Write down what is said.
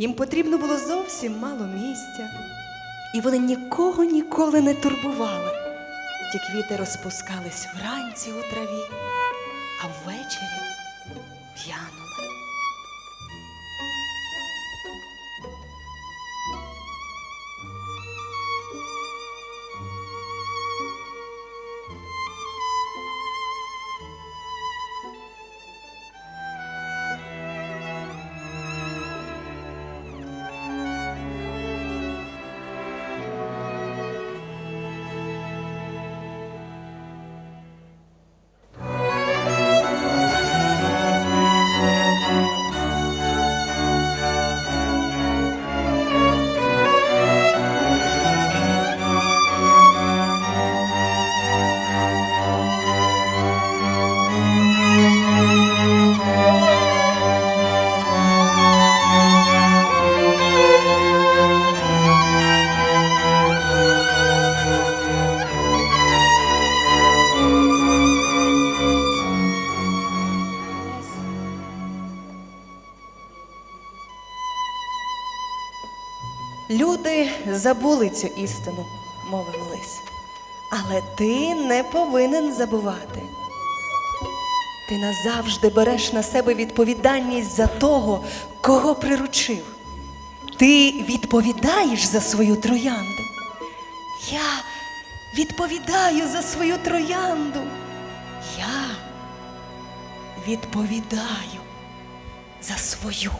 Їм потрібно було зовсім мало місця, і вони нікого ніколи не турбували. Ті квіти розпускались вранці у траві, а ввечері в'янули. Люди забули цю істину, мовив лис. Але ти не повинен забувати. Ти назавжди береш на себе відповідальність за того, кого приручив. Ти відповідаєш за свою троянду. Я відповідаю за свою троянду. Я відповідаю за свою.